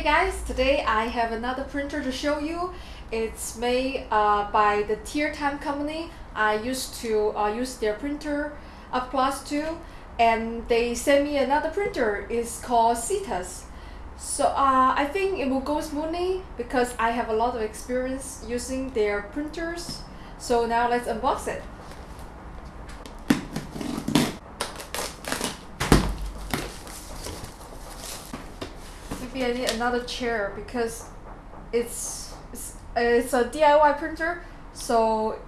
Hey guys, today I have another printer to show you. It's made uh, by the Tiertime company. I used to uh, use their printer up 2 and they sent me another printer. It's called Cetus. So uh, I think it will go smoothly because I have a lot of experience using their printers. So now let's unbox it. Maybe I need another chair because it's it's, it's a DIY printer so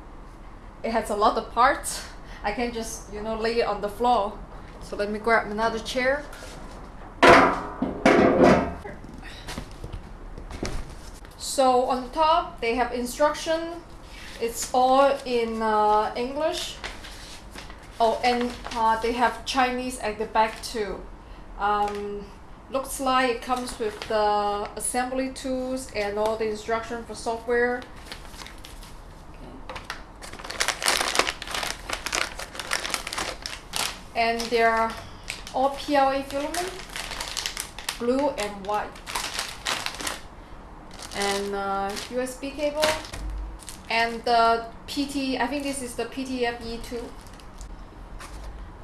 it has a lot of parts. I can just you know lay it on the floor. So let me grab another chair. So on the top they have instruction. It's all in uh, English. Oh and uh, they have Chinese at the back too. Um, looks like it comes with the assembly tools and all the instruction for software. And they're all PLA filament blue and white. And uh, USB cable and the PT I think this is the PTFE2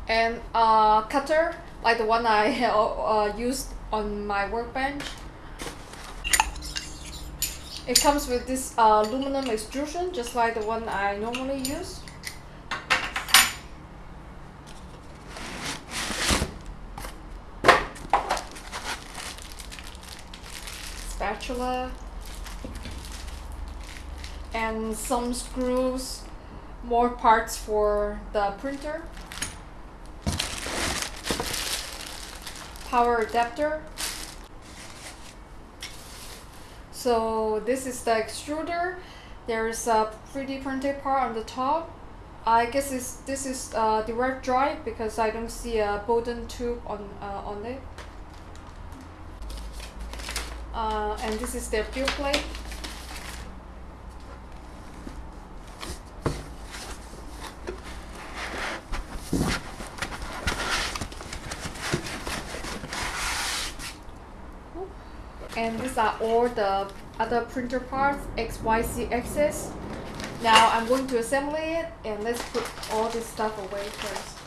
and uh, cutter like the one I uh, used on my workbench. It comes with this uh, aluminum extrusion, just like the one I normally use. Spatula. And some screws, more parts for the printer. Power adapter. So this is the extruder. There's a 3D printed part on the top. I guess this this is uh, direct drive because I don't see a Bowden tube on uh, on it. Uh, and this is their build plate. And these are all the other printer parts XYZ axis. Now I'm going to assemble it and let's put all this stuff away first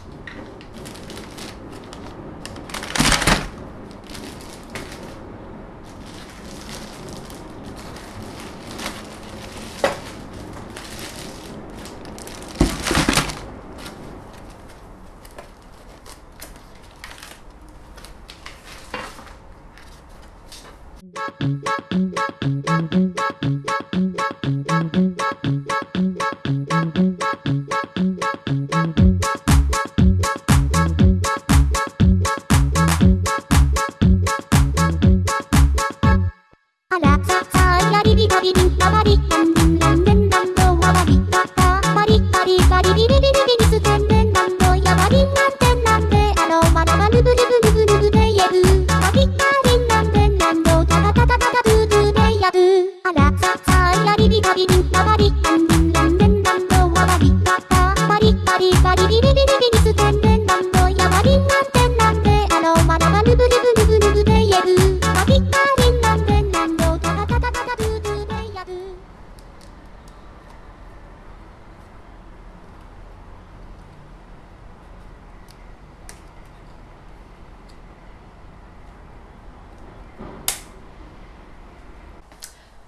Thank you.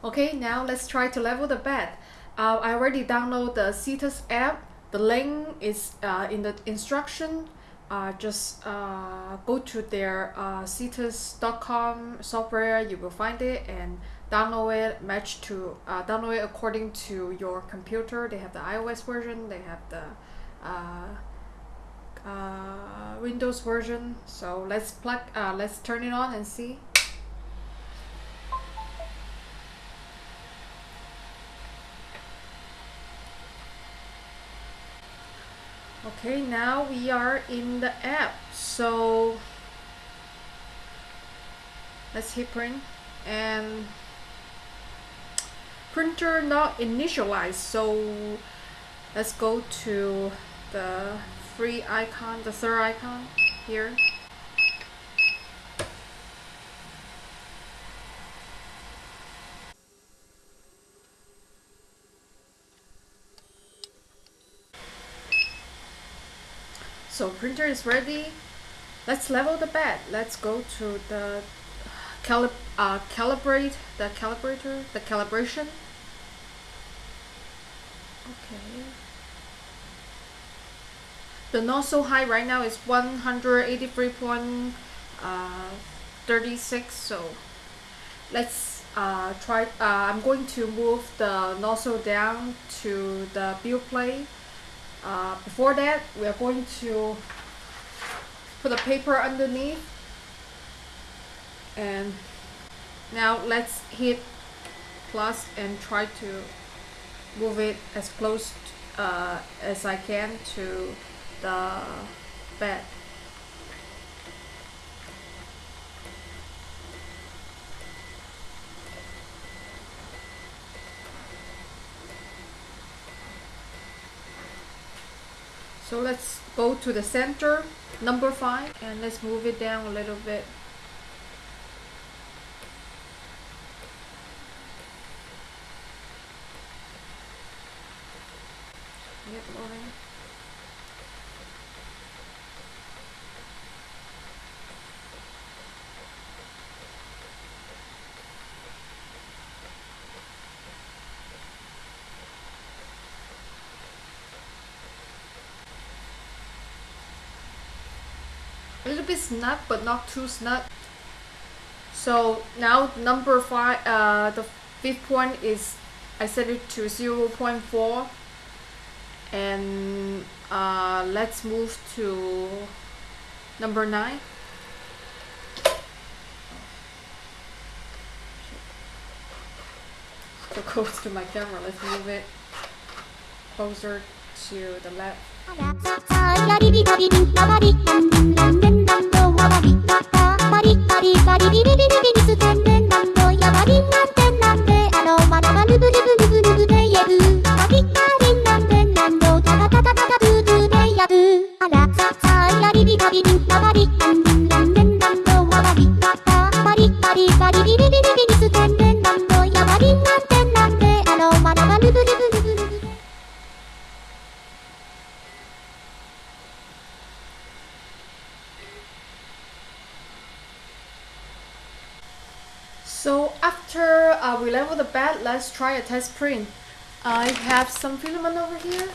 Okay, now let's try to level the bed. Uh, I already downloaded the Cetus app. The link is uh, in the instruction. Uh, just uh, go to their uh, cetus.com software, you will find it and download it, match to, uh, download it according to your computer. They have the iOS version, they have the uh, uh, Windows version. So let's plug, uh, let's turn it on and see. Okay now we are in the app. So let's hit print. And printer not initialized. So let's go to the free icon the third icon here So printer is ready. Let's level the bed. Let's go to the calib uh, calibrate the calibrator, the calibration. Okay. The nozzle height right now is 183.36 uh, so let's uh, try uh, I'm going to move the nozzle down to the build plate uh, before that we are going to put a paper underneath. And now let's hit plus and try to move it as close uh, as I can to the bed So let's go to the center, number 5, and let's move it down a little bit. Yep, a little bit snug but not too snug. So now number five uh, the fifth point is I set it to 0 0.4 and uh, let's move to number 9 so close to my camera let's move it closer to the left we level the bed, let's try a test print. I have some filament over here.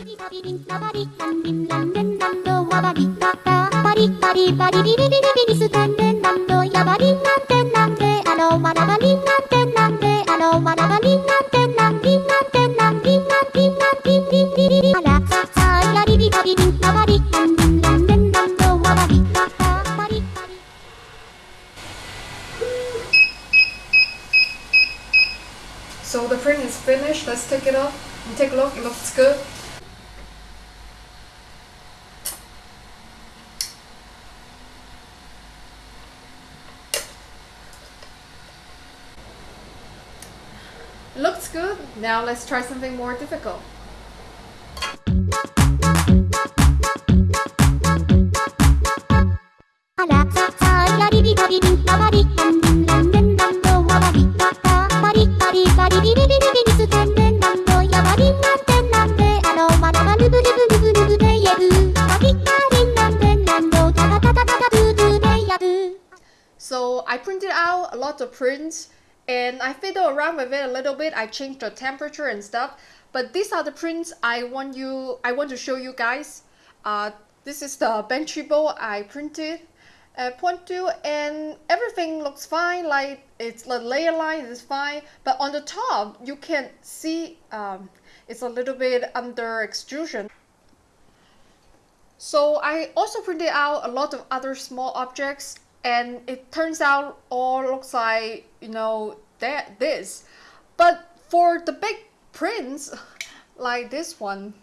So the print is finished. Let's take it off and take a look. It looks good. Looks good. Now let's try something more difficult. So I printed out a lot of prints and I fiddle around with it a little bit. I change the temperature and stuff. But these are the prints I want you I want to show you guys. Uh, this is the Benchy bowl I printed at point two and everything looks fine like it's the layer line is fine but on the top you can see um, it's a little bit under extrusion so I also printed out a lot of other small objects and it turns out all looks like you know that this. But for the big prints like this one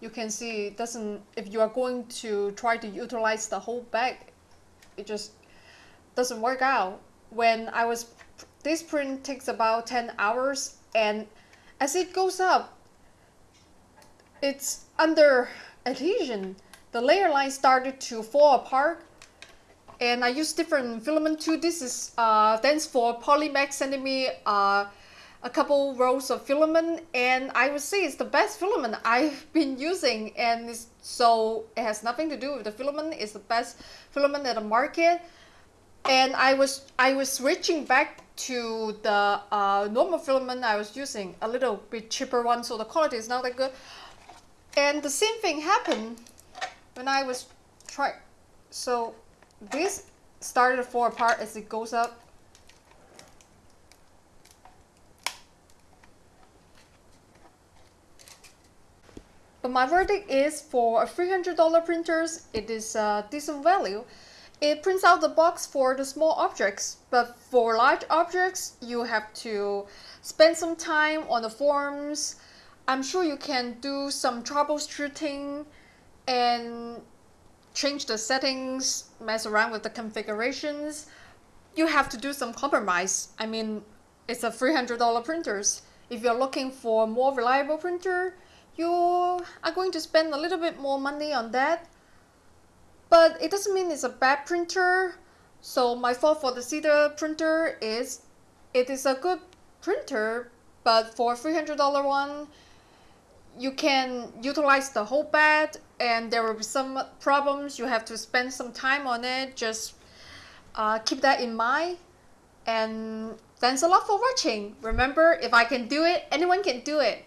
you can see it doesn't if you are going to try to utilize the whole bag it just doesn't work out. When I was this print takes about 10 hours and as it goes up it's under adhesion. The layer line started to fall apart and I use different filament too. This is uh, thanks for Polymax sending me uh, a couple rolls of filament. And I would say it's the best filament I've been using. And so it has nothing to do with the filament. It's the best filament at the market. And I was I was switching back to the uh, normal filament I was using. A little bit cheaper one so the quality is not that good. And the same thing happened when I was trying so this started to fall apart as it goes up But my verdict is for a $300 printers, it is a decent value. It prints out the box for the small objects, but for large objects, you have to spend some time on the forums. I'm sure you can do some troubleshooting and change the settings, mess around with the configurations. You have to do some compromise. I mean, it's a $300 printers. If you're looking for a more reliable printer, you are going to spend a little bit more money on that but it doesn't mean it's a bad printer so my thought for the Cetus printer is it is a good printer but for $300 one you can utilize the whole bed and there will be some problems you have to spend some time on it just uh, keep that in mind. And thanks a lot for watching. Remember if I can do it anyone can do it